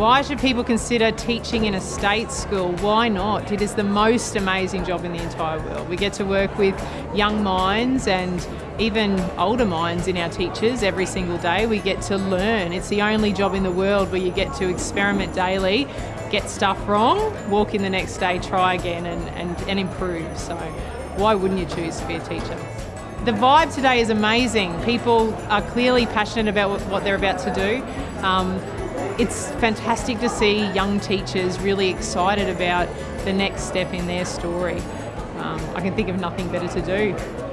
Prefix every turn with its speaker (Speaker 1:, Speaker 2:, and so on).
Speaker 1: Why should people consider teaching in a state school? Why not? It is the most amazing job in the entire world. We get to work with young minds and even older minds in our teachers every single day. We get to learn. It's the only job in the world where you get to experiment daily, get stuff wrong, walk in the next day, try again and, and, and improve. So why wouldn't you choose to be a teacher? The vibe today is amazing. People are clearly passionate about what they're about to do. Um, it's fantastic to see young teachers really excited about the next step in their story. Um, I can think of nothing better to do.